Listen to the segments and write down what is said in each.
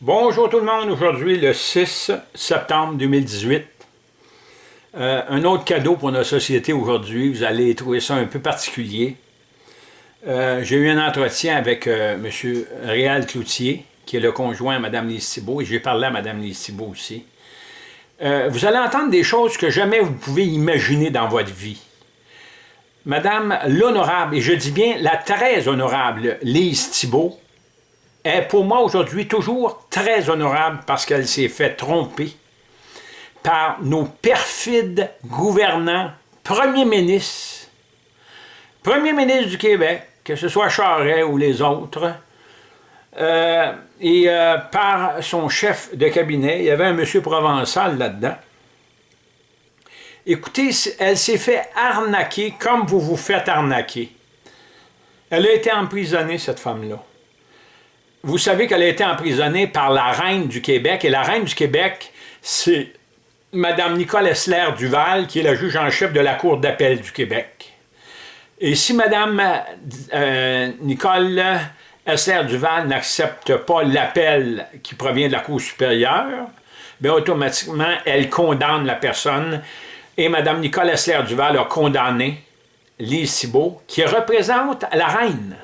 Bonjour tout le monde, aujourd'hui le 6 septembre 2018. Euh, un autre cadeau pour notre société aujourd'hui, vous allez trouver ça un peu particulier. Euh, j'ai eu un entretien avec euh, M. Réal Cloutier, qui est le conjoint à Mme Lise Thibault, et j'ai parlé à Mme Lise Thibault aussi. vous allez entendre des choses que jamais vous pouvez imaginer dans votre vie. Madame l'honorable, et je dis bien la très honorable Lise Thibault, est pour moi aujourd'hui toujours très honorable parce qu'elle s'est fait tromper par nos perfides gouvernants, premiers ministres, premier ministre du Québec, que ce soit Charest ou les autres, euh, et euh, par son chef de cabinet, il y avait un monsieur Provençal là-dedans. Écoutez, elle s'est fait arnaquer comme vous vous faites arnaquer. Elle a été emprisonnée, cette femme-là vous savez qu'elle a été emprisonnée par la reine du Québec, et la reine du Québec, c'est Mme Nicole Essler Duval, qui est la juge en chef de la Cour d'appel du Québec. Et si Mme euh, Nicole Essler Duval n'accepte pas l'appel qui provient de la Cour supérieure, bien automatiquement, elle condamne la personne. Et Mme Nicole Essler Duval a condamné Lise Cibot, qui représente la reine.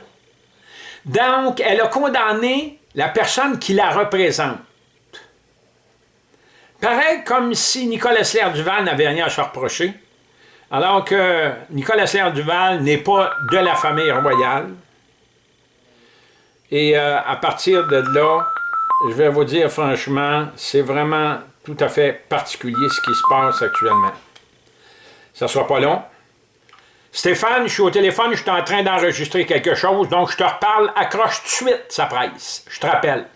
Donc, elle a condamné la personne qui la représente. Pareil comme si Nicolas Essler-Duval n'avait rien à se reprocher, alors que Nicolas Essler-Duval n'est pas de la famille royale. Et euh, à partir de là, je vais vous dire franchement, c'est vraiment tout à fait particulier ce qui se passe actuellement. Ça ne sera pas long. Stéphane, je suis au téléphone, je suis en train d'enregistrer quelque chose, donc je te reparle, accroche tout de suite, ça presse. Je te rappelle.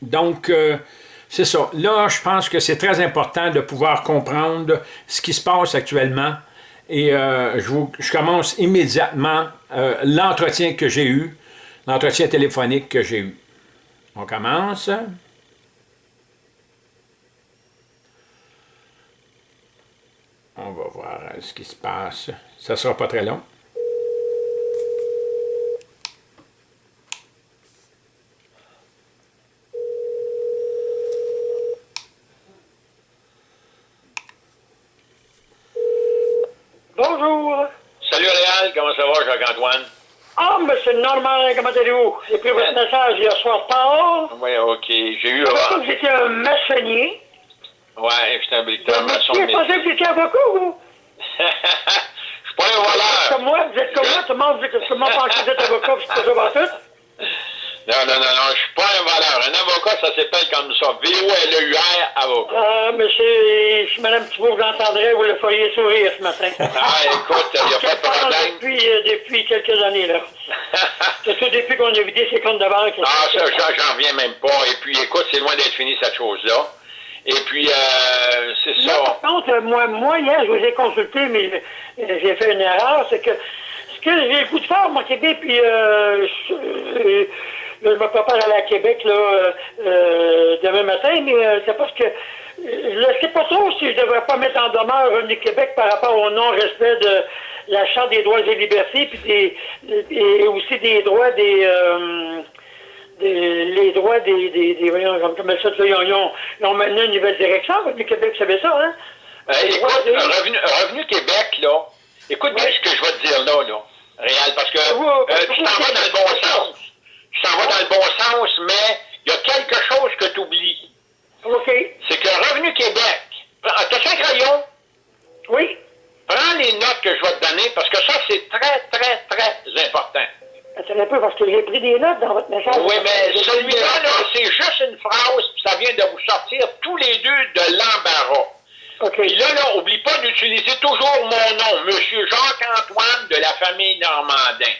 Donc, euh, c'est ça. Là, je pense que c'est très important de pouvoir comprendre ce qui se passe actuellement. Et euh, je, commence immédiatement euh, l'entretien que j'ai eu, l'entretien téléphonique que j'ai eu. On commence. On va voir euh, ce qui se passe. Ça ne sera pas très long. Bonjour. Salut Réal, comment ça va, Jacques-Antoine? Ah, oh, monsieur Normand, comment allez-vous? J'ai pris votre message hier soir tard. Oui, OK. J'ai eu... que vous étiez un maçonnier. Ouais, je suis un bricoleur maçon. Vous pensez que vous étiez avocat, vous? Je suis pas un voleur. Comme moi, vous êtes comme moi, tout le monde, tout le monde pense que vous êtes avocat, puis c'est pas tout. Non, non, non, non, je suis pas un voleur. Un avocat, ça s'appelle comme ça. V-O-L-E-U-R, avocat. Ah, mais si Mme Thibault vous l'entendrait, vous le feriez sourire ce matin. ah, écoute, il n'y a pas de problème. Depuis, euh, depuis quelques années, là? c'est tout depuis qu'on a vidé ses comptes de banque. Ah, ça, j'en reviens même pas. Et puis, écoute, c'est loin d'être fini, cette chose-là. Et puis, euh, c'est ça. par contre, moi, moi, hier, je vous ai consulté, mais euh, j'ai fait une erreur, c'est que ce que j'ai le coup de faire, moi, Québec, puis euh, je, euh, je me prépare à aller à Québec, là, euh, demain matin, mais c'est parce que je ne sais pas trop si je devrais pas mettre en demeure Revenu Québec par rapport au non-respect de la Charte des droits et libertés, puis des, et aussi des droits des les droits des, des, des voyons, comme ça, ils ont, ils, ont, ils ont une nouvelle direction. Revenu Québec, savez ça, hein? Euh, écoute, revenu, revenu, Québec, là, écoute bien ce que je vais te dire là, là, Réal, parce que euh, tu t'en vas dans le bon sens. Tu t'en vas dans le bon sens, mais il y a quelque chose que tu oublies. OK. C'est que Revenu Québec, t'as un crayon? Oui. Prends les notes que je vais te donner, parce que ça, c'est très, très, très important. Attends un peu, parce que j'ai pris des notes dans votre message. Oui, mais celui-là, là, c'est juste une phrase, puis ça vient de vous sortir tous les deux de l'embarras. OK. Puis là, là, oublie pas d'utiliser toujours mon nom, Monsieur Jacques-Antoine de la famille Normandin.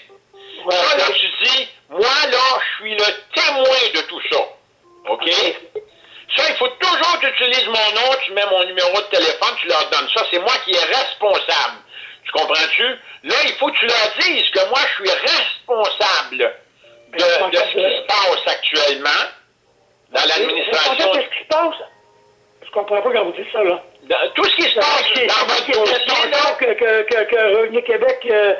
Ouais, ça, là, tu dis, moi, là, je suis le témoin de tout ça. OK? Ça, il faut toujours que tu utilises mon nom, tu mets mon numéro de téléphone, tu leur donnes ça. C'est moi qui est responsable. Tu comprends-tu? Là, il faut que tu leur dises que moi, je suis responsable de, de ce qui se passe actuellement dans l'administration. Qu'est-ce qui se passe? Je comprends pas quand vous dites ça, là. Dans, tout ce qui se passe dans votre dossier, là... Que, que, que, que Revenu Québec euh,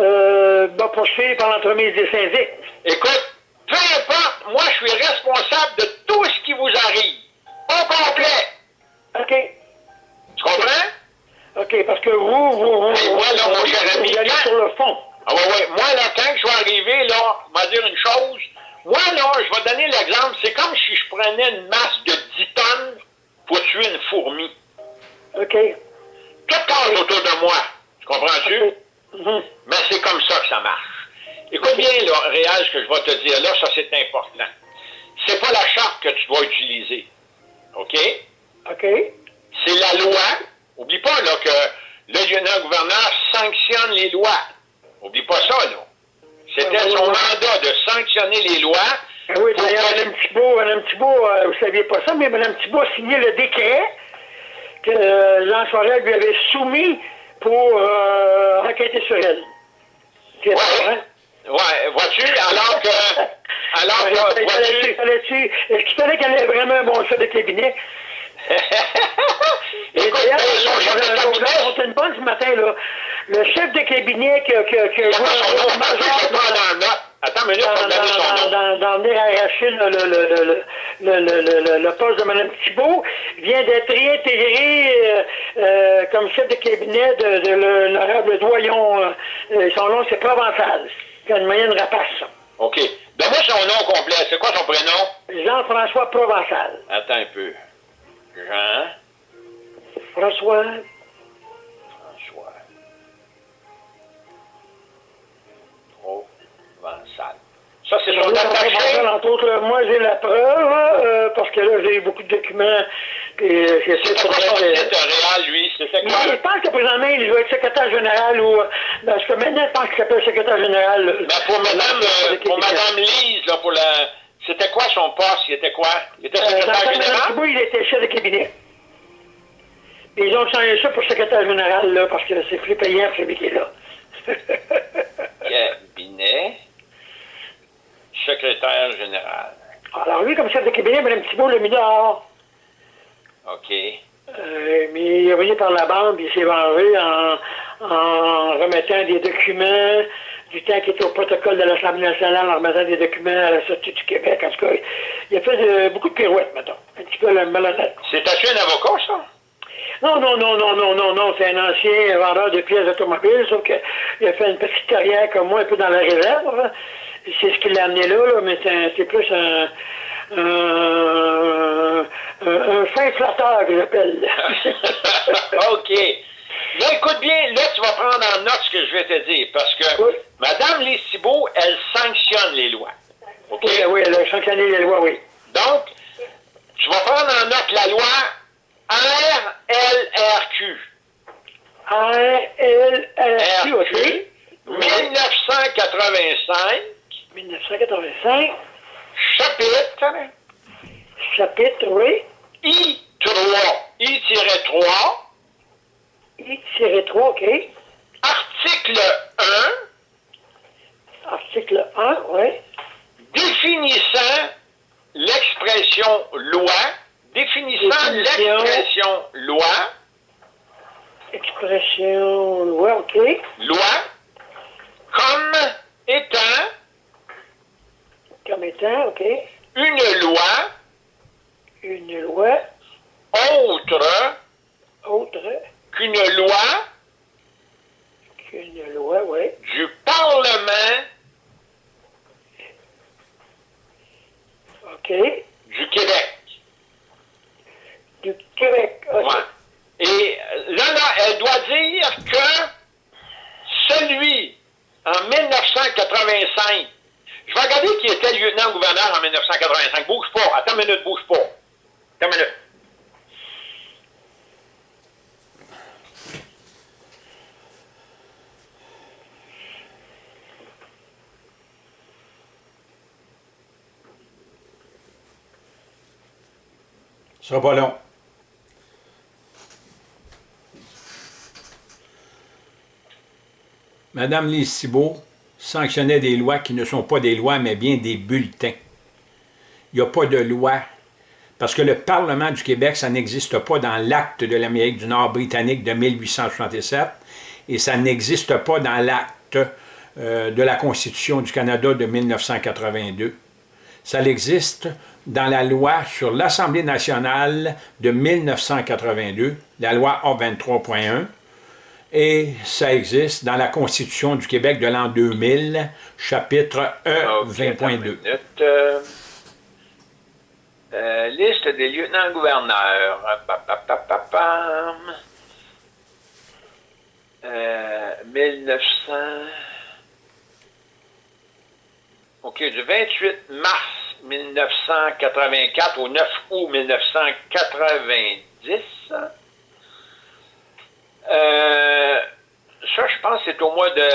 euh, va poursuivre par l'entremise des syndics. Écoute, peu importe, moi je suis responsable de tout ce qui vous arrive. Au complet. OK. Tu comprends? OK, parce que vous, vous, vous, Et moi, là, mon cher ami, sur le fond. Ah ouais, ouais. Moi, là, quand je vais arriver, là, on va dire une chose. Moi, là, je vais donner l'exemple. C'est comme si je prenais une masse de 10 tonnes pour tuer une fourmi. OK. Tout passe autour de moi. Tu comprends-tu? Mhm. Mais c'est comme ça que ça marche. Écoute bien, là, Réal, ce que je vais te dire là, ça c'est important. C'est pas la charte que tu dois utiliser. OK? OK. C'est la loi. Oublie pas, là, que le lieutenant-gouverneur sanctionne les lois. Oublie pas ça, là. C'était ouais, son mandat de sanctionner les lois. Ah oui, d'ailleurs, Mme Thibault, Mme Thibault euh, vous ne saviez pas ça, mais Mme Thibault a signé le décret que euh, Jean lui avait soumis pour euh, enquêter sur elle. Pas vrai? Ouais, vois-tu, alors que... Alors que, Est-ce qu'il fallait qu'elle ait vraiment un bon chef de cabinet? Et d'ailleurs, euh, on une bonne ce matin, là. Le chef de cabinet en note. Attends une minute, dans, venir arracher le, le, le, le, le, le, le, le- le poste de Mme Thibault, vient d'être réintégré euh, euh, comme chef de cabinet de, l'honorable doyon. son nom, c'est Provençal. Il a une moyenne rapace. OK. Donne-moi son nom complet. C'est quoi son prénom? Jean-François Provençal. Attends un peu. Jean... François, François. Provençal. Ça, c'est son attaché. Entre autres, là, moi j'ai la preuve, euh, parce que là j'ai beaucoup de documents, puis euh, j'essaie C'est de réel, lui? C'était Mais quoi? je pense que présentement, il doit être secrétaire général ou. euh, Parce que maintenant, je pense qu'il s'appelle secrétaire général. Ben, pour madame, euh, pour madame Lise, là, pour la... C'était quoi son poste? Il était quoi? Il était Euh, secrétaire général? Il était chef de cabinet. Puis ils ont changé ça pour secrétaire général, là, parce que c'est plus payant, celui qui est là. Cabinet. Secrétaire général. Alors, lui, comme chef de cabinet, Mme Thibault l'a mis dehors. OK. Euh, mais il est revenu par la bande, il s'est vengé en, en remettant des documents du temps qu'il était au protocole de l'Assemblée nationale, en remettant des documents à la Société du Québec. En tout cas, il a fait de- beaucoup de pirouettes, mettons. Un petit peu malhonnête. C'est-tu un avocat, ça? Non, non, non, non, non, non, non, c'est un ancien vendeur de pièces automobiles, sauf qu'il a fait une petite carrière comme moi, un peu dans la réserve. C'est ce qui l'a amené là, là, mais c'est c'est plus un, un, un, un fin flatteur que j'appelle. OK. Là, écoute bien, là, tu vas prendre en note ce que je vais te dire, parce que Oui. Lise Thibault, elle sanctionne les lois. OK? oui, oui, elle a sanctionné les lois, oui. Donc, tu vas prendre en note la loi RLRQ. A-L-L-Q, OK. RQ, 1985, 1985, chapitre chapitre, oui. I3, I-3, I-3, OK. article 1, Article 1, oui. définissant l'expression loi, définissant l'expression loi, Expression loi, OK. loi, comme étant Comme étant, OK. une loi Une loi autre qu'une loi qu'une loi, oui. du Parlement OK. du Québec. Du Québec. OK. Ouais. Et là, là, elle doit dire que celui en 1985, je vais regarder qui était lieutenant-gouverneur en 1985. Bouge pas. Attends une minute, bouge pas. Attends une minute. Ce sera pas long. Madame Lise sanctionnait des lois qui ne sont pas des lois, mais bien des bulletins. Il n'y a pas de loi. Parce que le Parlement du Québec, ça n'existe pas dans l'acte de l'Amérique du Nord britannique de 1867 et ça n'existe pas dans l'acte euh, de la Constitution du Canada de 1982. Ça existe dans la loi sur l'Assemblée nationale de 1982, la loi A23.1, et ça existe dans la Constitution du Québec de l'an 2000, chapitre E 20.2. Euh, euh, liste des lieutenants-gouverneurs. Euh, 1900... OK, du 28 mars 1984 au 9 août 1990. Euh, ça, je pense c'est au mois de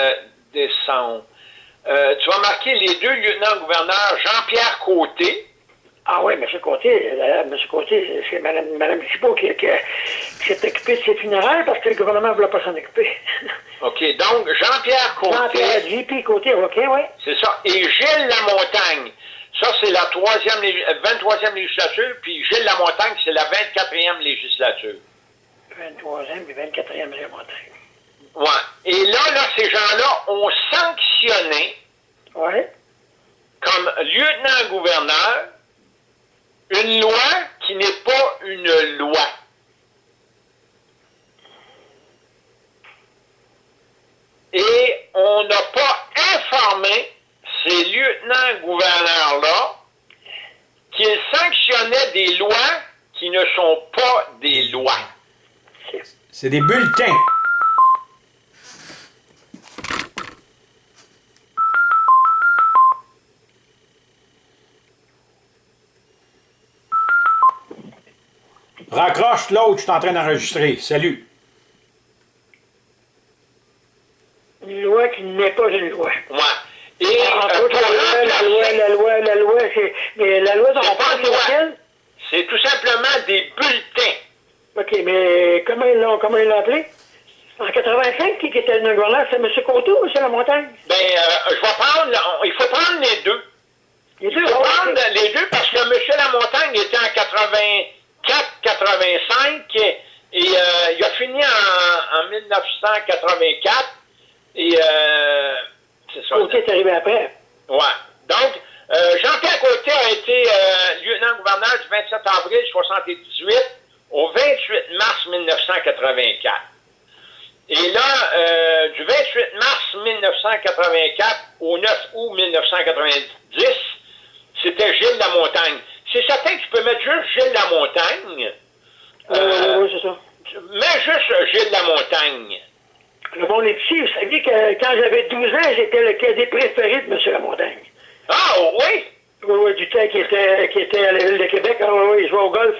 décembre. Euh, tu vas marquer les deux lieutenants-gouverneurs, Jean-Pierre Côté. Ah oui, M. Côté, euh, M. Côté, c'est Mme, Thibault qui, s'est occupée de ses funérailles parce que le gouvernement ne voulait pas s'en occuper. OK, donc Jean-Pierre Côté. Jean-Pierre J.P. Côté, OK, oui. C'est ça. Et Gilles Lamontagne. Ça, c'est la troisième, 23e législature, puis Gilles Lamontagne, c'est la 24e législature. 23e et 24e législature. Ouais. Et là, là, ces gens-là ont sanctionné, ouais. comme lieutenant-gouverneur, une loi qui n'est pas une loi. Et on n'a pas informé ces lieutenants-gouverneurs-là qu'ils sanctionnaient des lois qui ne sont pas des lois. C'est des bulletins. Raccroche l'autre, je suis en train d'enregistrer. Salut. Une loi qui n'est pas une loi. Ouais. Et en euh, la loi, la loi, la loi, c'est. Mais la loi dont on parle, c'est laquelle? C'est tout simplement des bulletins. OK, mais comment ils l'ont comment ils l'ont appelé? En 85, qui était le gouverneur, c'est M. Coteau ou c'est la montagne? Ben, euh, je vais prendre, il faut prendre les deux. Les deux, il faut prendre les deux parce que M. Lamontagne était en 84, 85 et, et euh, il a fini en, en 1984 et euh, Côté est arrivé après. Ouais. Donc, euh, Jean-Pierre Côté a été euh, lieutenant-gouverneur du 27 avril 1978 au 28 mars 1984. Et là, euh, du 28 mars 1984 au 9 août 1990, c'était Gilles Lamontagne. C'est certain que tu peux mettre juste Gilles Lamontagne. Euh, oui, c'est ça. Mets juste Gilles Lamontagne. Le bon petit, vous saviez que quand j'avais 12 ans, j'étais le cadet préféré de M. Lamontagne. Ah, oui? Oui, oui, du temps qui était, qui était à la ville de Québec. Ah, oui, il jouait au golf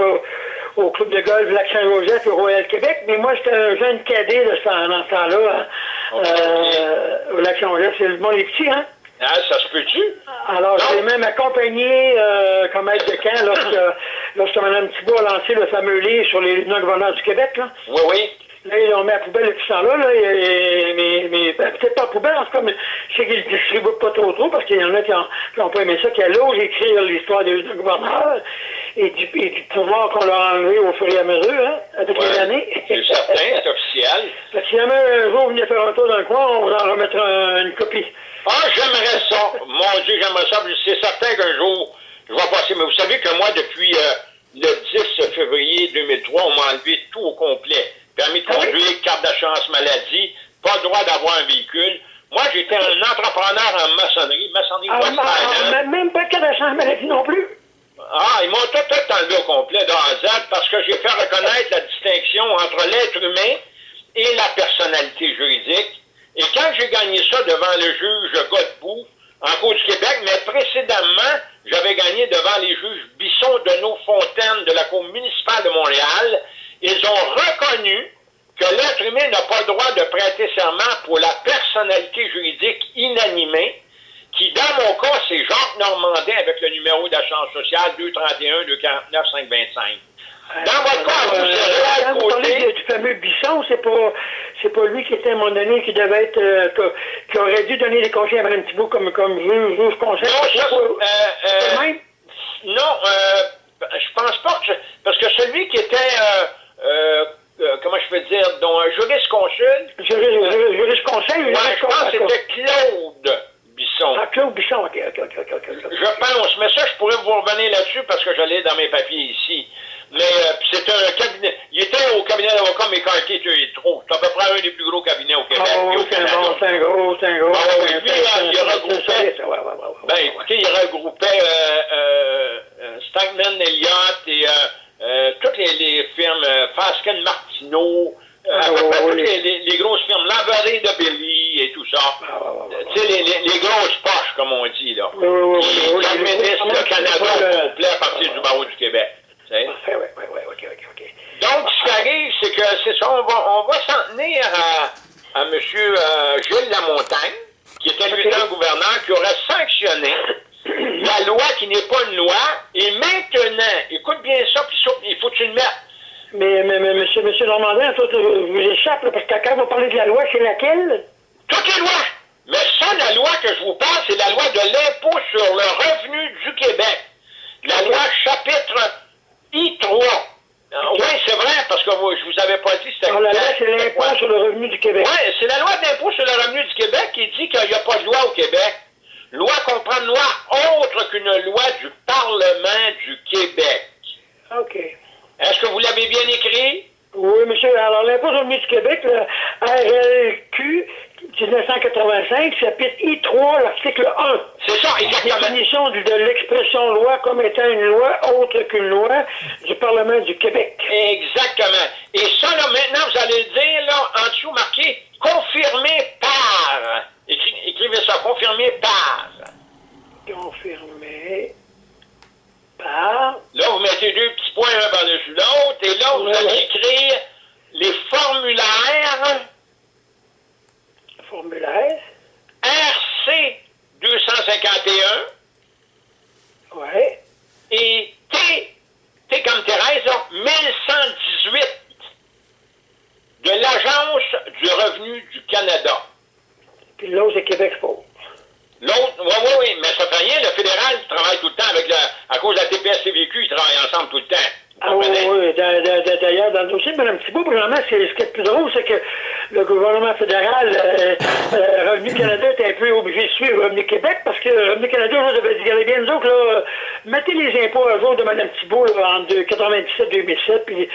au, club de golf Lac-Saint-Joseph au Royal Québec. Mais moi, j'étais un jeune cadet de ce, dans ce temps-là, hein, euh, au Lac-Saint-Joseph. C'est le bon les petits, hein? Ah, ça se peut-tu? Alors, j'ai même accompagné euh, comme aide de camp lorsque, lorsque Mme Thibault a lancé le fameux livre sur les lieutenants-gouverneurs du Québec. Là. Oui, oui. Là, ils l'ont mis à la poubelle depuis ce temps-là, là, mais, mais ben, peut-être pas à poubelle, en tout cas, mais je sais qu'ils ne distribuent pas trop trop, parce qu'il y en a qui n'ont pas aimé ça, qui allongent écrire l'histoire des gouverneurs et du, et du pouvoir qu'on leur a enlevé au fur et à mesure, hein, avec les années. C'est certain, c'est officiel. Parce que si jamais un jour vous venez faire un tour dans le coin, on va en remettre une copie. Ah, j'aimerais ça. Mon Dieu, j'aimerais ça. C'est certain qu'un jour, je vais passer. Mais vous savez que moi, depuis euh, le 10 février 2003, on m'a enlevé tout au complet permis de conduire, carte d'assurance maladie, pas le droit d'avoir un véhicule. Moi, j'étais un entrepreneur en maçonnerie, maçonnerie ah, ah, Même pas de carte d'assurance maladie non plus? Ah, ils m'ont tout, tout enlevé au complet de parce que j'ai fait reconnaître la distinction entre l'être humain et la personnalité juridique. Et quand j'ai gagné ça devant le juge Godbout, en Cour du Québec, mais précédemment, j'avais gagné devant les juges Bisson de nos Fontaines de la Cour municipale de Montréal ils ont reconnu que l'être humain n'a pas le droit de prêter serment pour la personnalité juridique inanimée, qui, dans mon cas, c'est Jacques Normandin avec le numéro d'assurance sociale 231 249 525. Dans votre cas, vous, c'est Quand vous parlez du fameux Bisson, c'est pas, c'est pas lui qui était, à mon donné, qui devait être, euh, qui aurait dû donner des conseils à Mme Thibault comme, comme juge, juge conseil. Non, ça, euh, euh, non, euh, je pense pas que, parce que celui qui était, euh, euh, comment je peux dire, dont un juriste consul. Juriste, juriste conseil, Ouais, je pense que c'était Claude Bisson. Ah, Claude Bisson, ok, ok, ok, ok, ok. Je pense, mais ça, je pourrais vous revenir là-dessus parce que j'allais dans mes papiers ici. Mais euh, c'est un cabinet. Il était au cabinet d'avocat McCarthy, es trop. C'est à peu près un des plus gros cabinets au Québec. Ah, et oui, c'est un c'est gros, c'est un gros. Ah, oui, lui, il regroupait- Ben, écoutez, il regroupait euh, euh, euh, Stagman Elliott et euh, euh, toutes les, les firmes, euh, Fasken Martineau, euh, Ah, ouais, ouais, les- les, les- les grosses firmes, Lavaré de Billy et tout ça. Ah, ouais, ouais. Tu sais, les, grosses poches, comme on dit, là. Oui, oui, oui, Qui oui, oui, administrent oui, le oui, Canada oui, au oui, complet à partir du barreau du Québec. ouais, ouais, ouais, ok, ok, ok. Donc, ce qui arrive, c'est que c'est ça, on va, on va s'en tenir à, à M. Gilles Lamontagne, qui était Ok. lieutenant-gouverneur, qui aurait sanctionné la loi qui n'est pas une loi. Et maintenant, écoute bien ça, puis ça, il faut que tu le mettes. Mais, mais, mais, monsieur, monsieur Normandin, ça, vous échappe, là, parce que quand vous parlez de la loi, c'est laquelle? Toutes les lois. Mais ça, la loi que je vous parle, c'est la loi de l'impôt sur le revenu du Québec. La loi chapitre I3. Oui, c'est vrai, parce que vous- je vous avais pas dit c'était la loi, c'est l'impôt sur le revenu du Québec. Oui, c'est la loi d'impôt sur le revenu du Québec qui dit qu'il n'y a pas de loi au Québec. Loi comprend une loi autre qu'une loi du Parlement du Québec. OK. Est-ce que vous l'avez bien écrit? Oui, monsieur. Alors, l'impôt sur le du Québec, le RLQ 1985, chapitre I3, l'article 1. C'est ça, exactement. Définition de, de l'expression loi comme étant une loi autre qu'une loi du Parlement du Québec. Exactement. Et ça, là, maintenant, vous allez le dire, là, en dessous, marqué « confirmé par ». Écri- Écrivez ça, « confirmé par Confirmé par... ». Là, vous mettez deux petits points un par-dessus l'autre, et là, vous allez écrire les formulaires Formulaire. RC 251 Ouais. et T, T comme Thérèse, là, 1118 de l'Agence du revenu du Canada. Puis l'autre, c'est Québec Sport. L'autre, oui, oui, oui, mais ça fait rien, le fédéral il travaille tout le temps avec la, à cause de la TPS-CVQ, ils travaillent ensemble tout le temps. Ah oui, oui. D'a- d'a- d'a- D'ailleurs, dans le dossier Mme Thibault, vraiment, ce qui est le plus drôle, c'est que le gouvernement fédéral, euh, euh, Revenu Canada, est un peu obligé de suivre Revenu Québec parce que Revenu Canada, là, avait dit, regardez bien, nous autres, là, euh, mettez les impôts à jour de Mme Thibault là, en 97-2007, puis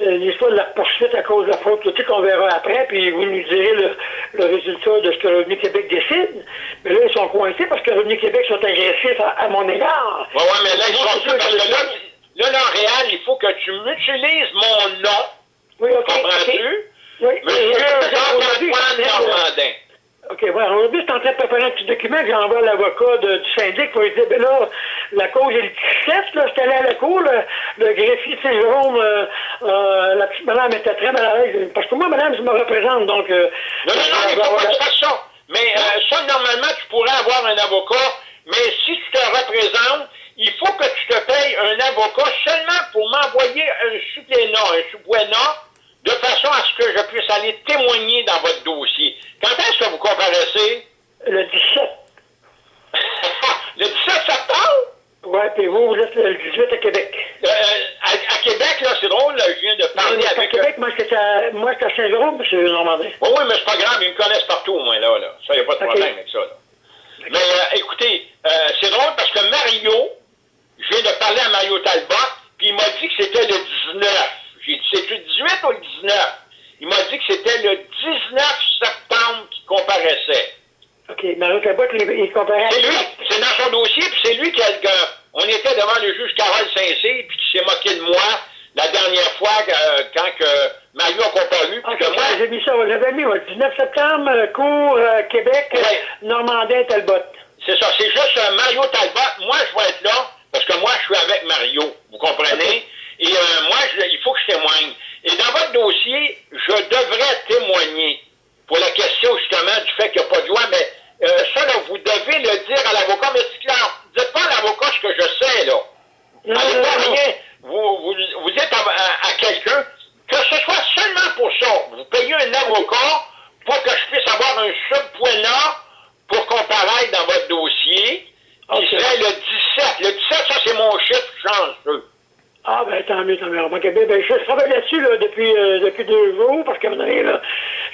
euh, l'histoire de la poursuite à cause de la fraude politique, on verra après, puis vous nous direz le, le résultat de ce que Revenu Québec décide. Mais là, ils sont coincés parce que Revenu Québec sont agressifs à, à mon égard. Ouais, mais là, ils sont parce que là, là, réel, il faut que tu m'utilises mon nom, Oui, OK. comprends-tu? OK. Oui, Monsieur oui, aujourd'hui, Jean-Antoine Normandin. OK, voilà. Aujourd'hui, je suis en train de préparer un petit document que j'envoie à l'avocat du syndic pour lui dire, ben là, la cause est le 17, là, j'étais allé à la cour, le, le greffier de Saint-Jérôme, euh, euh, la petite madame était très mal à l'aise. Parce que moi, madame, je me représente, donc... Euh, Non, non, non, faut avoir pas que tu ça. Mais euh, ça, normalement, tu pourrais avoir un avocat, mais si tu te représentes, il faut que tu te payes un avocat seulement pour m'envoyer un supplément, un subpoena, de façon à ce que je puisse aller témoigner dans votre dossier. Quand est-ce que vous comparaissez? Le 17. le 17 septembre? Ouais, puis vous, vous êtes le 18 à Québec. Euh, à, à Québec, là, c'est drôle, là, je viens de Non, parler mais à avec... Québec, moi, j'étais à, moi, j'étais à Saint-Jérôme, M. Normandin. Oui, oui, mais c'est pas grave, ils me connaissent partout, au moins, là. là. Ça, il n'y a pas de problème avec ça, là. Mais euh, écoutez, euh, c'est drôle parce que Mario, je viens de parler à Mario Talbot, puis il m'a dit que c'était le 19. J'ai dit, c'est-tu le 18 ou le 19? Il m'a dit que c'était le 19 septembre qu'il comparaissait. OK, Mario Cabot, il, comparait. C'est lui, c'est dans son dossier, puis c'est lui qui a... on était devant le juge Carole Saint-Cyr, puis qui s'est moqué de moi la dernière fois euh, quand que Mario a comparu, OK, que moi... j'ai mis ça, j'avais mis, ouais, 19 septembre, euh, cours, euh, Québec, Ouais. Normandin, Talbot. C'est ça, c'est juste Mario Talbot. Moi, je vais être là parce que moi, je suis avec Mario. Vous comprenez? Et euh, moi, je- il faut que je témoigne. Et dans votre dossier, je devrais témoigner pour la question justement du fait qu'il n'y a pas de loi, mais euh, ça, là, vous devez le dire à l'avocat. Mais c'est clair, dites pas à l'avocat ce que je sais, là. Non, Allez pas non, rien. Vous, vous, vous dites à, à- à quelqu'un que ce soit seulement pour ça. Vous payez un avocat pour que je puisse avoir un subpoena pour comparaître dans votre dossier. Ok. Qui serait le 17. Le 17, ça, c'est mon chiffre chanceux. Ah, ben tant mieux, tant mieux. ben, je travaille là-dessus là, depuis, euh, depuis deux jours, parce qu'à un moment donné,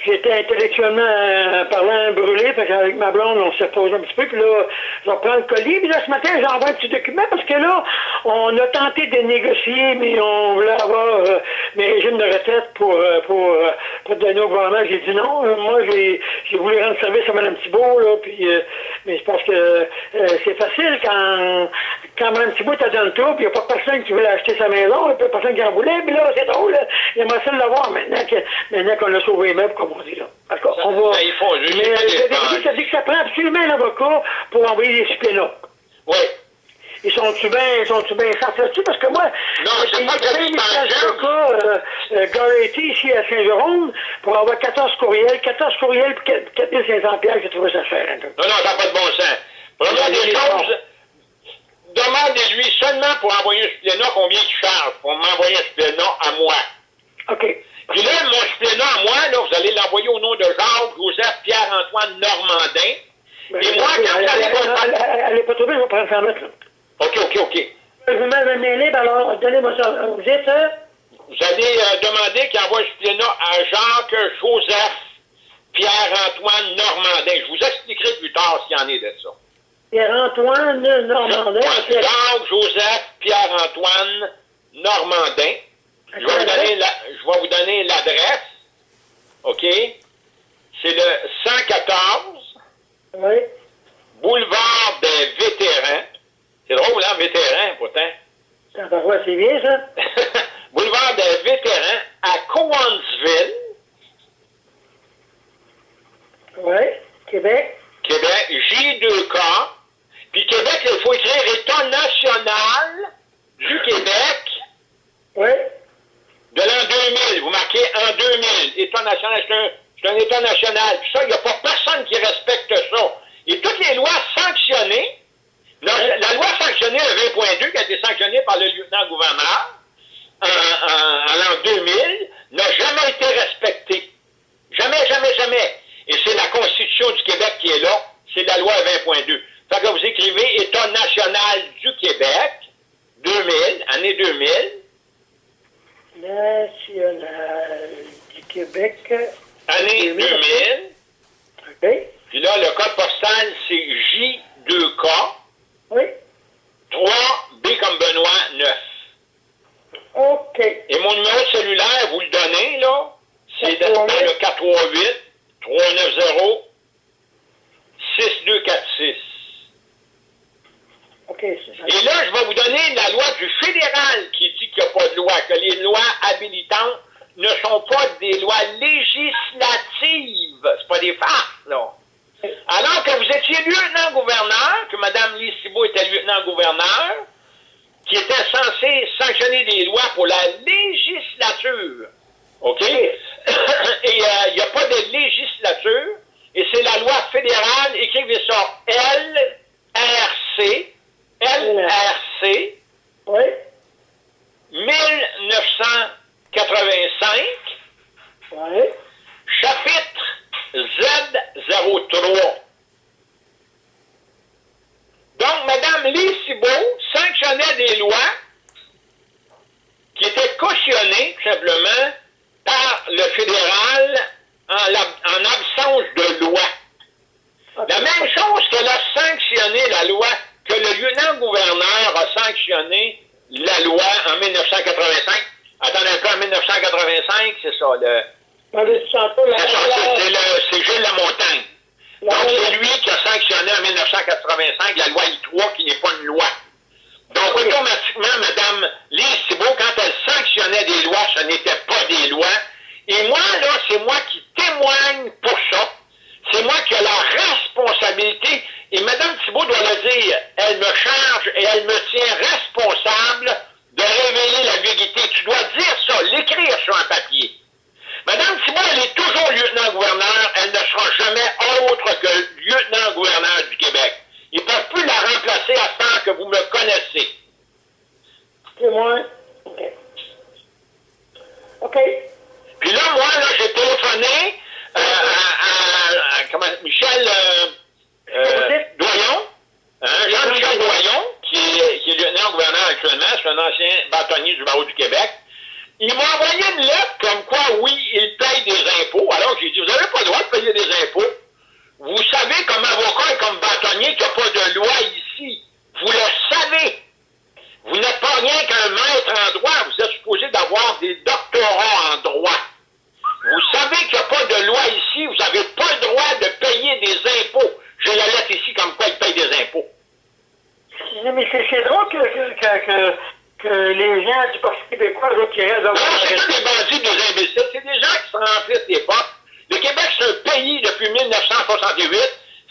j'étais intellectuellement euh, parlant brûlé, parce qu'avec ma blonde, on s'est posé un petit peu, puis là, je reprends le colis, puis là, ce matin, j'envoie un petit document, parce que là, on a tenté de négocier, mais on voulait avoir euh, mes régimes de retraite pour, euh, pour, pour donner au gouvernement. J'ai dit non, moi, j'ai voulu rendre service à Mme Thibault, là, puis, mais je pense que c'est facile quand, quand Mme Thibault est dans le tour, puis il n'y a pas personne qui veut acheter sa maison, il n'y a personne qui en voulait, puis là, c'est drôle, il aimerait ça l'avoir maintenant qu'on a sauvé les meubles, comme on dit là. D'accord, on va... Ben, il faut mais euh, ça dit que ça prend absolument un avocat pour envoyer des suppléments. Oui. Ils sont-tu bien, sont-tu bien là-dessus? Parce que moi, non, un message d'avocat euh, euh, ici à Saint-Jérôme pour avoir 14 courriels, 14 courriels pour 4500 pièces, j'ai trouvé ça peu. Non, non, ça n'a pas de bon sens. Première des choses, demandez-lui seulement pour envoyer un supplément combien il charge pour m'envoyer un supplément à moi. OK. Puis là, mon supplément à moi, là, vous allez l'envoyer au nom de Jacques, Joseph, Pierre-Antoine Normandin. Ben, Et moi, quand vous allez... Elle n'est pas trouvée, je vais prendre ça mettre, là. OK, OK, OK. Je vous mets un libre, alors donnez-moi ça. Vous êtes... Hein? Vous allez euh, demander qu'il envoie un supplément à Jacques, Joseph, Pierre-Antoine Normandin. Je vous expliquerai plus tard s'il y en est de ça. Pierre-Antoine Normandin. Jacques, Joseph, Pierre-Antoine Normandin. Je vais, vous donner la, je vais vous donner l'adresse. OK? C'est le 114 oui. Boulevard des Vétérans. C'est drôle, hein, vétéran, pourtant. c'est bien, ça. Boulevard des Vétérans à Cowansville. Oui, Québec. Québec, J2K. Puis Québec, il faut écrire État national du Québec. Oui de l'an 2000. Vous marquez en 2000. État national, c'est un, État national. Puis ça, il n'y a pas personne qui respecte ça. Et toutes les lois sanctionnées, la, loi sanctionnée, le 20.2, qui a été sanctionnée par le lieutenant-gouverneur en, en, l'an 2000, n'a jamais été respectée. Jamais, jamais, jamais. Et c'est la Constitution du Québec qui est là. C'est la loi 20.2. Fait que vous écrivez État national du Québec, 2000, année 2000, national du Québec. Année 2000. OK. Puis là, le code postal, c'est J2K. Oui. 3B comme Benoît, 9. OK. Et mon numéro de cellulaire, vous le donnez, là, c'est le 438 390 Et là, je vais vous donner la loi du fédéral qui dit qu'il n'y a pas de loi, que les lois habilitantes ne sont pas des lois législatives. C'est pas des farces, là. Alors que vous étiez lieutenant-gouverneur, que Mme Lise Thibault était lieutenant-gouverneur, qui était censé sanctionner des lois pour la législature. OK? Et euh, il n'y a pas de législature, et c'est la loi fédérale, écrivez ça, LRC, LRC. Oui. 1985. Oui. Chapitre Z03. Donc, Mme Lise sanctionnait des lois qui étaient cautionnées, simplement, par le fédéral en, en absence de loi. La même chose qu'elle a sanctionné la loi que le lieutenant-gouverneur a sanctionné la loi en 1985. Attendez un peu, en 1985, c'est ça, le... C'est Gilles Lamontagne. Donc, c'est lui qui a sanctionné en 1985 la loi I3, qui n'est pas une loi. Donc, automatiquement, Mme Lise Thibault, quand elle sanctionnait des lois, ce n'était pas des lois. Et moi, là, c'est moi qui témoigne pour ça. C'est moi qui ai la responsabilité et Mme Thibault doit le dire, elle me charge et elle me tient responsable de révéler la vérité. Tu dois dire ça, l'écrire sur un papier. Mme Thibault, elle est toujours lieutenant-gouverneur, elle ne sera jamais autre que lieutenant-gouverneur du Québec. Ils ne peuvent plus la remplacer à tant que vous me connaissez. C'est moi. OK. OK. Puis là, moi, là, j'ai téléphoné euh, à, comment, Michel... Euh, euh, Doyon, hein, Jean-Michel Doyon, qui est, qui est lieutenant lieutenant-gouverneur actuellement, c'est un ancien bâtonnier du barreau du Québec. Il m'a envoyé une lettre comme quoi, oui, il paye des impôts. Alors j'ai dit, vous n'avez pas le droit de payer des impôts. Vous savez, comme avocat et comme bâtonnier, qu'il n'y a pas de loi ici. Vous le savez. Vous n'êtes pas rien qu'un maître en droit. Vous êtes supposé d'avoir des doctorats en droit. Vous savez qu'il n'y a pas de loi ici. Vous n'avez pas le droit de payer des impôts. J'ai la lettre ici comme quoi il paye des impôts. Mais c'est drôle que, que, que, que, les gens du Parti québécois, eux, qui restent des bandits, des imbéciles. C'est des gens qui se remplissent les portes. Le Québec, c'est un pays depuis 1968.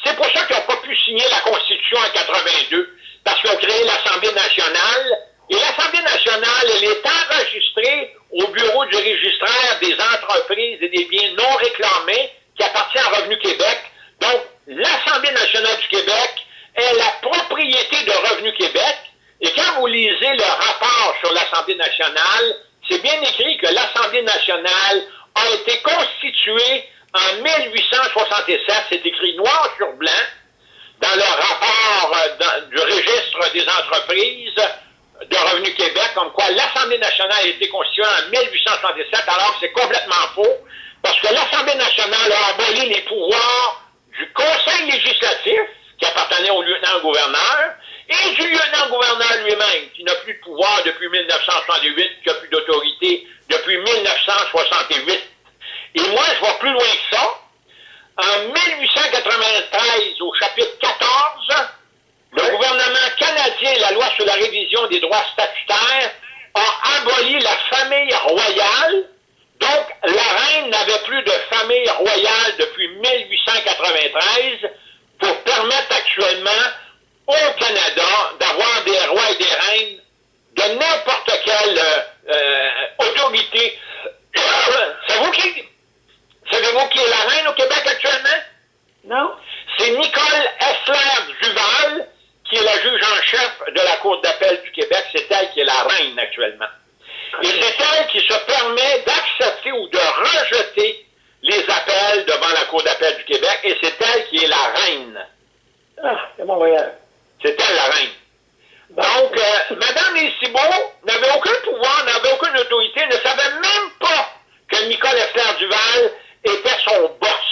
C'est pour ça qu'ils n'ont pas pu signer la Constitution en 82, parce qu'ils ont créé l'Assemblée nationale. Et l'Assemblée nationale, elle est enregistrée au bureau du registraire des entreprises et des biens non réclamés qui appartient à Revenu Québec. Donc, l'Assemblée nationale du Québec est la propriété de Revenu Québec. Et quand vous lisez le rapport sur l'Assemblée nationale, c'est bien écrit que l'Assemblée nationale a été constituée en 1867. C'est écrit noir sur blanc dans le rapport euh, du registre des entreprises de Revenu Québec, comme quoi l'Assemblée nationale a été constituée en 1867, alors que c'est complètement faux, parce que l'Assemblée nationale a aboli les pouvoirs du Conseil législatif, qui appartenait au lieutenant-gouverneur, et du lieutenant-gouverneur lui-même, qui n'a plus de pouvoir depuis 1968, qui n'a plus d'autorité depuis 1968. Et moi, je vais plus loin que ça. En 1893, au chapitre 14, le gouvernement canadien, la loi sur la révision des droits statutaires, a aboli la famille royale. Donc, la reine n'avait plus de famille royale depuis 1893 pour permettre actuellement au Canada d'avoir des rois et des reines de n'importe quelle euh, euh autorité. C'est vous qui Savez-vous qui est la reine au Québec actuellement? Non. C'est Nicole Essler Duval, qui est la juge en chef de la Cour d'appel du Québec. C'est elle qui est la reine actuellement. Et c'est elle qui se permet d'accepter ou de rejeter les appels devant la Cour d'appel du Québec, et c'est elle qui est la reine. Ah, c'est mon voyage. C'est elle la reine. Donc, euh, Mme Thibault n'avait aucun pouvoir, n'avait aucune autorité, ne savait même pas que Nicole Essler Duval était son boss.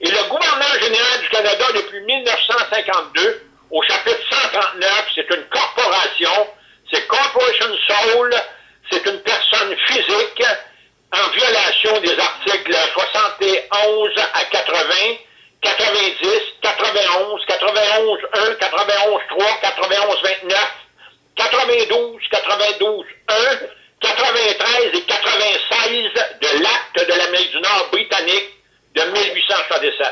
Et le gouverneur général du Canada, depuis 1952, au chapitre 139, c'est une corporation, c'est Corporation Soul, c'est une personne physique en violation des articles 71 à 80, 90, 91, 91 1, 91 3, 91 29, 92, 92 1, 93 et 96 de l'acte de l'Amérique du Nord britannique de 1867.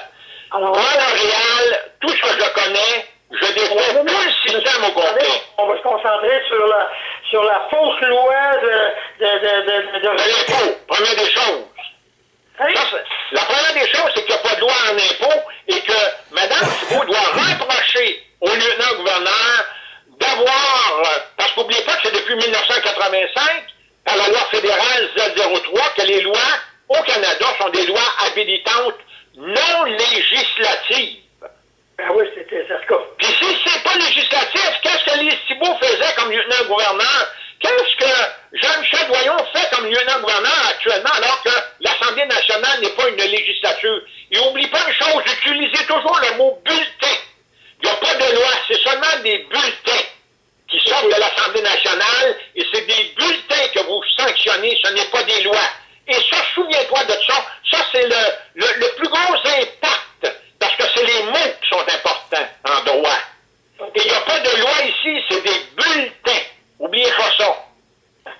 Alors, Moi, Montréal, tout ce que je connais, je défends tout le système au complet. On va se concentrer sur la, sur la fausse loi de... de, de, de, de... l'impôt, première des choses. Hein? la première des choses, c'est qu'il n'y a pas de loi en impôt et que Mme Thibault doit reprocher au lieutenant-gouverneur d'avoir, parce qu'oubliez pas que c'est depuis 1985, par la loi fédérale Z03 que les lois au Canada sont des lois habilitantes non législatives. Ben oui, c'était. Puis si c'est pas législatif, qu'est-ce que les Thibault faisait comme lieutenant-gouverneur? Qu'est-ce que Jean-Michel Doyon fait comme lieutenant-gouverneur actuellement alors que l'Assemblée nationale n'est pas une législature? Et oublie pas une chose, utilisez toujours le mot bulletin. Il n'y a pas de loi, c'est seulement des bulletins qui sortent de l'Assemblée nationale et c'est des bulletins que vous sanctionnez, ce n'est pas des lois. Et ça, souviens-toi de ça, ça c'est le, le, plus gros impact, parce que c'est les mots qui sont importants en droit. Et il n'y a pas de loi ici, c'est des bulletins. Oubliez pas ça.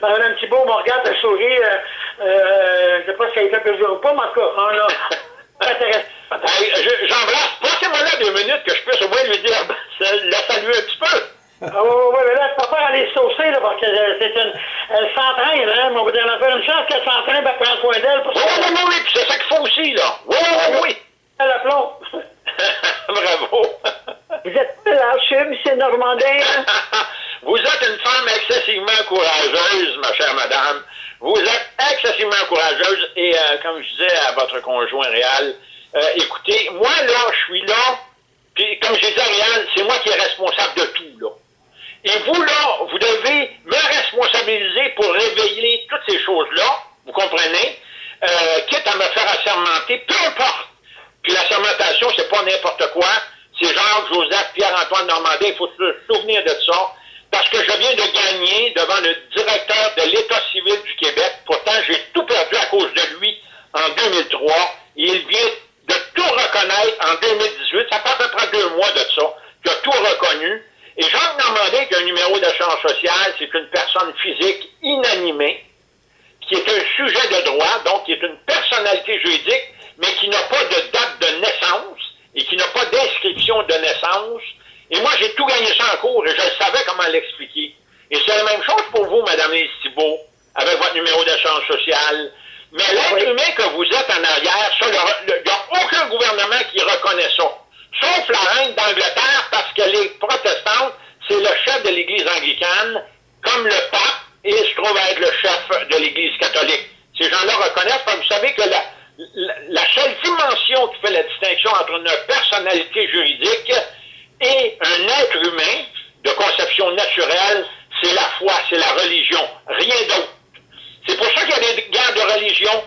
Madame Thibault me regarde, elle sourit, euh, euh, je ne sais pas si elle fait plaisir ou pas, mais en tout cas, on a... J'embrasse. Passez-moi là deux minutes que je puisse au moins lui dire, la saluer un petit peu. Ah oui, oui, mais là, je peux pas aller saucer, là, parce que euh, c'est une. Elle s'entraîne, hein, mon dire, on a une chance qu'elle s'entraîne, ben, prendre soin d'elle. Oui, oui, oui, oui, puis c'est ça qu'il faut aussi, là. Oui, oui, oui. Elle a plomb. Bravo. Vous êtes lâché, M. Normandin. Hein? Vous êtes une femme excessivement courageuse, ma chère madame. Vous êtes excessivement courageuse et, euh, comme je disais à votre conjoint réel, euh, écoutez, moi, là, je suis là, puis comme j'ai dit à Réal, c'est moi qui est responsable de tout, là. Et vous, là, vous devez me responsabiliser pour réveiller toutes ces choses-là, vous comprenez, euh, quitte à me faire assermenter, peu importe. Puis la sermentation, c'est pas n'importe quoi. C'est Jacques, Joseph, Pierre-Antoine Normandin, il faut se souvenir de ça. Parce que je viens de gagner devant le directeur de l'État civil du Québec. Pourtant, j'ai tout perdu à cause de lui en 2003. Il vient de tout reconnaître en 2018. Ça fait à peu près deux mois de ça. Il a tout reconnu. Et Jean Normandin, qui a un numéro d'assurance sociale, c'est une personne physique inanimée, qui est un sujet de droit, donc qui est une personnalité juridique, mais qui n'a pas de date de naissance et qui n'a pas d'inscription de naissance. Et moi, j'ai tout gagné ça en cours et je savais comment l'expliquer. Et c'est la même chose pour vous, Madame Lise Thibault, avec votre numéro d'assurance sociale. Mais l'être humain que vous êtes en arrière, il n'y a aucun gouvernement qui reconnaît ça. Sauf la reine d'Angleterre, parce qu'elle est protestante, c'est le chef de l'Église anglicane, comme le pape, et se trouve être le chef de l'Église catholique. Ces gens-là reconnaissent, parce que vous savez que la, la, seule dimension qui fait la distinction entre une personnalité juridique et un être humain de conception naturelle, c'est la foi, c'est la religion, rien d'autre. C'est pour ça qu'il y a des guerres de religion,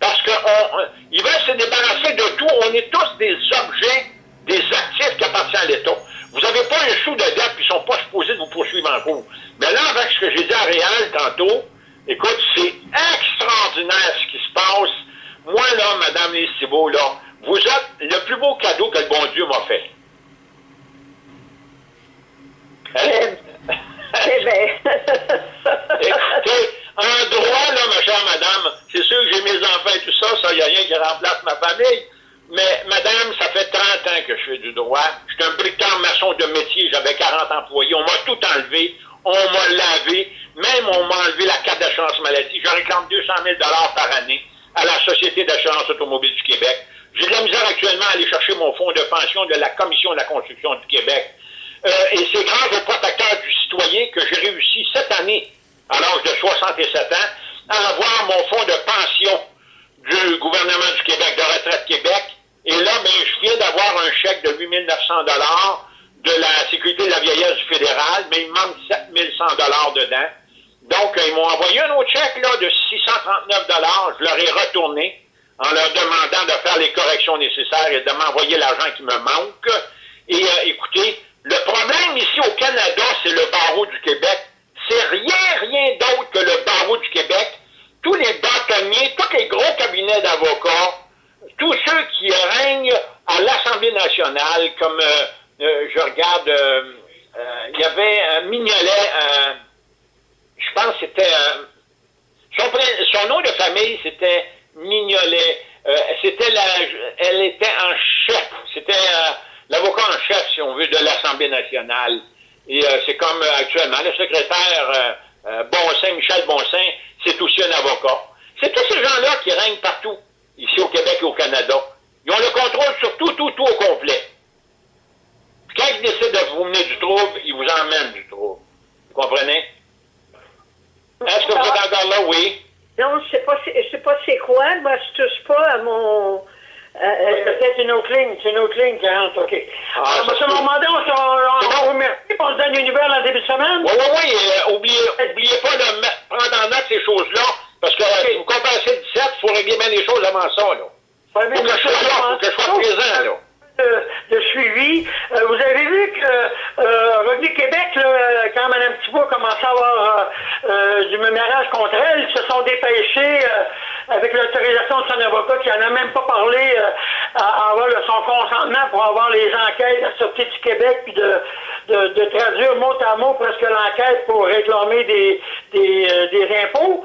parce qu'ils veulent se débarrasser de tout. On est tous des objets, des actifs qui appartiennent à l'État. Vous n'avez pas un sou de dette, puis ils ne sont pas supposés de vous poursuivre en cours. Mais là, avec ce que j'ai dit à Réal tantôt, écoute, c'est extraordinaire ce qui se passe. Moi, là, Madame Les là, vous êtes le plus beau cadeau que le bon Dieu m'a fait. Hein? Eh bien. Écoutez, en droit, là, ma chère madame, c'est sûr que j'ai mes enfants et tout ça, ça, il n'y a rien qui remplace ma famille. Mais, madame, ça fait 30 ans que je fais du droit. Je suis un bricoleur maçon de métier, j'avais 40 employés. On m'a tout enlevé. On m'a lavé. Même on m'a enlevé la carte d'assurance maladie. Je réclame 200 000 par année à la Société d'assurance automobile du Québec. J'ai de la misère actuellement à aller chercher mon fonds de pension de la Commission de la construction du Québec. Euh, et c'est grâce au protecteur du citoyen que j'ai réussi cette année, à l'âge de 67 ans, à avoir mon fonds de pension du gouvernement du Québec, de Retraite Québec. Et là, ben, je viens d'avoir un chèque de 8 900 de la Sécurité de la vieillesse du fédéral, mais il manque 7 100 dedans. Donc, ils m'ont envoyé un autre chèque là, de 639 Je leur ai retourné en leur demandant de faire les corrections nécessaires et de m'envoyer l'argent qui me manque. Et euh, écoutez, le problème ici au Canada, c'est le barreau du Québec. C'est rien, rien d'autre que le barreau du Québec. Tous les bâtonniers, tous les gros cabinets d'avocats, tous ceux qui règnent à l'Assemblée nationale, comme euh, euh, je regarde, euh, il y avait Mignolet, je pense que c'était son, son, nom de famille, c'était Mignolet. c'était la, elle était en chef. C'était l'avocat en chef, si on veut, de l'Assemblée nationale. Et c'est comme actuellement, le secrétaire Bonsaint, Michel Bonsaint, c'est aussi un avocat. C'est tous ces gens-là qui règnent partout, ici au Québec et au Canada. Ils ont le contrôle sur tout, tout, tout au complet. quand ils décident de vous mener du trouble, ils vous emmènent du trouble. Vous comprenez? Est-ce que vous êtes encore là? Oui. Non, je sais pas, je sais pas c'est quoi. Moi, je touche pas à mon euh, euh, c'est une autre ligne, c'est une autre ligne qui rentre, OK. Ah, ah M. Normandin, on, on, on, remercie, on se donne une nouvelle en début de semaine. Oui, oui, oui. Euh, oubliez, oubliez pas de prendre en note ces choses-là, parce que okay. vous compensez le 17, il faut régler bien les choses avant ça, là. Faut que, je sois là, faut que je sois présent, là. De, de, suivi. Euh, vous avez vu que euh, Revenu Québec, là, quand Mme Thibault a commencé à avoir euh, du mémorage contre elle, ils se sont dépêchés avec l'autorisation de son avocat qui n'en a même pas parlé euh, avoir son consentement pour avoir les enquêtes à sortir du Québec puis de, de, de, traduire mot à mot presque l'enquête pour réclamer des, des, euh, des impôts.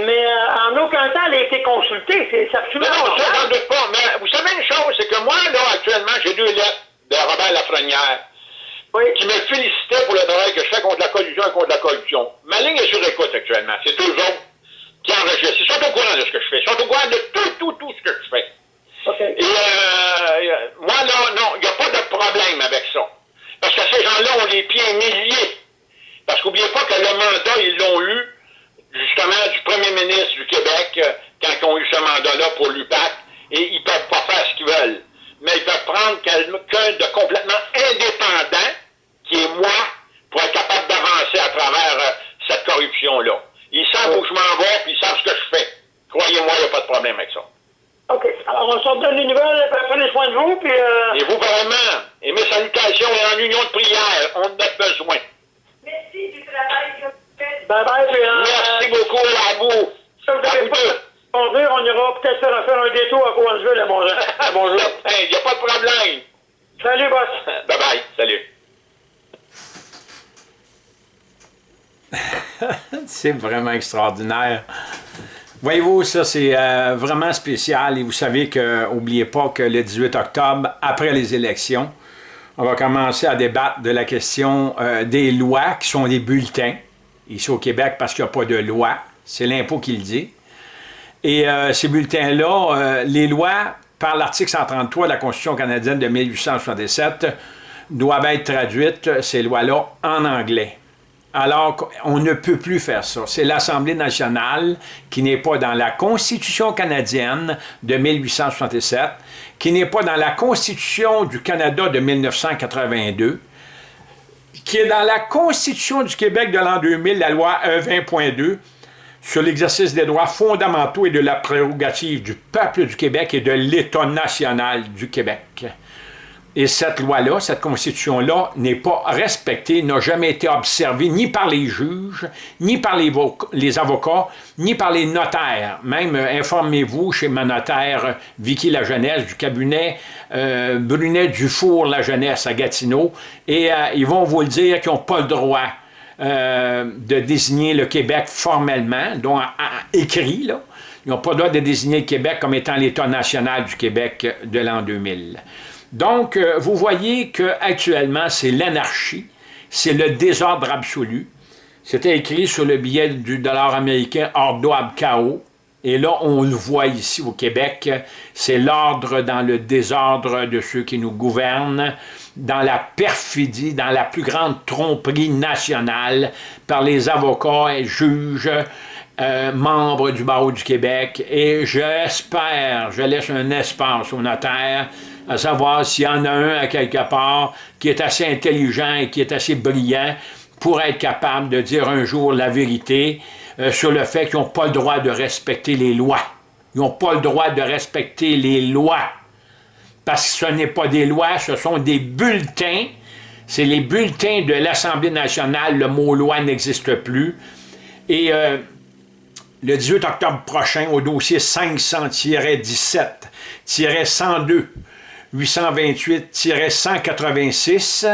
Mais euh, en aucun temps elle a été consultée. C'est absolument Non, ça, j'en doute pas. Mais vous savez une chose, c'est que moi, là, actuellement, j'ai deux lettres de Robert Lafrenière. Oui. qui me félicitait pour le travail que je fais contre la collusion et contre la corruption. Ma ligne est sur écoute actuellement. C'est toujours qui enregistrent. Ils sont au courant de ce que je fais. Ils sont au courant de tout, tout, tout ce que je fais. Et euh, moi, là, non, il n'y a pas de problème avec ça. Parce que ces gens-là ont les pieds milliers. Parce qu'oubliez pas que le mandat, ils l'ont eu, justement, du premier ministre du Québec, euh, quand ils ont eu ce mandat-là pour l'UPAC, et ils ne peuvent pas faire ce qu'ils veulent. Mais ils peuvent prendre quelqu'un de complètement indépendant, qui est moi, pour être capable d'avancer à travers euh, cette corruption-là. Ils savent où je m'en vais, puis ils savent ce que je fais. Croyez-moi, il n'y a pas de problème avec ça. OK. Alors, on se donne les nouvelles, prenez soin de vous, puis... Euh... Et vous, vraiment. Et mes salutations et en union de prière. On en a besoin. Merci du travail que vous faites. Bye bye, puis, euh, Merci beaucoup à vous. Si vous À vous pas deux. conduire, on ira peut-être faire, faire un détour à Cowansville à bonjour. À bonjour. Il n'y a pas de problème. Salut, boss. Bye bye. Salut. c'est vraiment extraordinaire. Voyez-vous, ça c'est euh, vraiment spécial et vous savez que, n'oubliez pas que le 18 octobre, après les élections, on va commencer à débattre de la question euh, des lois qui sont des bulletins, ici au Québec parce qu'il n'y a pas de loi, c'est l'impôt qui le dit. Et euh, ces bulletins-là, les lois, par l'article 133 de la Constitution canadienne de 1867, doivent être traduites, ces lois-là, en anglais. Alors qu'on ne peut plus faire ça. C'est l'Assemblée nationale qui n'est pas dans la Constitution canadienne de 1867, qui n'est pas dans la Constitution du Canada de 1982, qui est dans la Constitution du Québec de l'an 2000, la loi E20.2, sur l'exercice des droits fondamentaux et de la prérogative du peuple du Québec et de l'État national du Québec. Et cette loi-là, cette constitution-là, n'est pas respectée, n'a jamais été observée ni par les juges, ni par les, avocats, ni par les notaires. Même, euh, informez-vous chez ma notaire euh, Vicky La Jeunesse du cabinet euh, Brunet Dufour La Jeunesse à Gatineau, et ils vont vous le dire qu'ils n'ont pas le droit de désigner le Québec formellement, donc à- écrit. Ils n'ont pas le droit de désigner le Québec comme étant l'État national du Québec de l'an 2000. Donc, euh, vous voyez qu'actuellement, c'est l'anarchie, c'est le désordre absolu. C'était écrit sur le billet du dollar américain Ordo ab Chaos. Et là, on le voit ici au Québec, c'est l'ordre dans le désordre de ceux qui nous gouvernent, dans la perfidie, dans la plus grande tromperie nationale par les avocats et juges, euh, membres du barreau du Québec. Et j'espère, je laisse un espace au notaire, à savoir s'il y en a un à quelque part qui est assez intelligent et qui est assez brillant pour être capable de dire un jour la vérité euh, sur le fait qu'ils n'ont pas le droit de respecter les lois. Ils n'ont pas le droit de respecter les lois. Parce que ce n'est pas des lois, ce sont des bulletins. C'est les bulletins de l'Assemblée nationale. Le mot loi n'existe plus. Et euh, le 18 octobre prochain, au dossier 500-17-102, 828-186,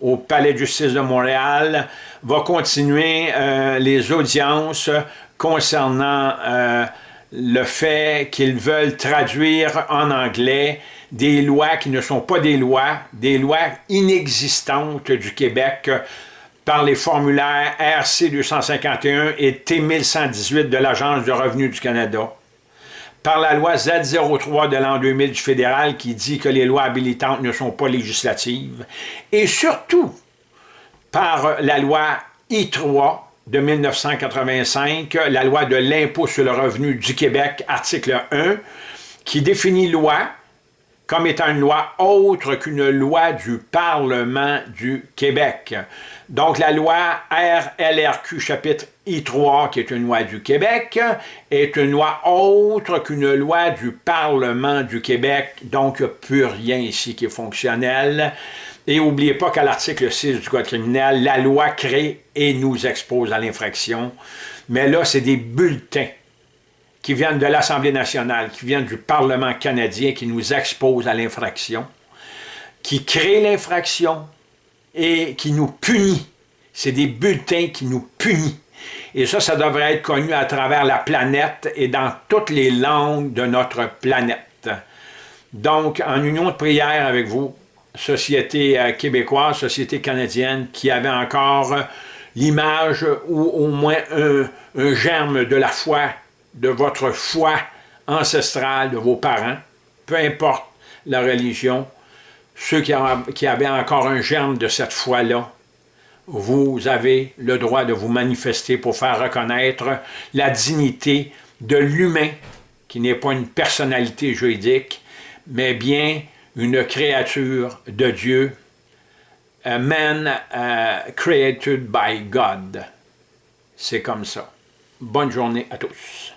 au Palais de justice de Montréal, va continuer euh, les audiences concernant euh, le fait qu'ils veulent traduire en anglais des lois qui ne sont pas des lois, des lois inexistantes du Québec par les formulaires RC 251 et T 1118 de l'Agence du revenu du Canada, par la loi Z03 de l'an 2000 du fédéral qui dit que les lois habilitantes ne sont pas législatives, et surtout par la loi I3 de 1985, la loi de l'impôt sur le revenu du Québec, article 1, qui définit loi comme étant une loi autre qu'une loi du Parlement du Québec. Donc la loi RLRQ chapitre I3, qui est une loi du Québec, est une loi autre qu'une loi du Parlement du Québec, donc il n'y a plus rien ici qui est fonctionnel. Et n'oubliez pas qu'à l'article 6 du Code criminel, la loi crée et nous expose à l'infraction. Mais là, c'est des bulletins qui viennent de l'Assemblée nationale, qui viennent du Parlement canadien, qui nous exposent à l'infraction, qui créent l'infraction et qui nous punit. C'est des bulletins qui nous punissent. Et ça, ça devrait être connu à travers la planète et dans toutes les langues de notre planète. Donc, en union de prière avec vous, société euh, québécoise, société canadienne, qui avait encore euh, l'image ou au moins un germe de la foi, de votre foi ancestrale, de vos parents, peu importe la religion, ceux qui, avaient encore un germe de cette foi-là, vous avez le droit de vous manifester pour faire reconnaître la dignité de l'humain, qui n'est pas une personnalité juridique, mais bien une créature de Dieu, a man created by God. C'est comme ça. Bonne journée à tous.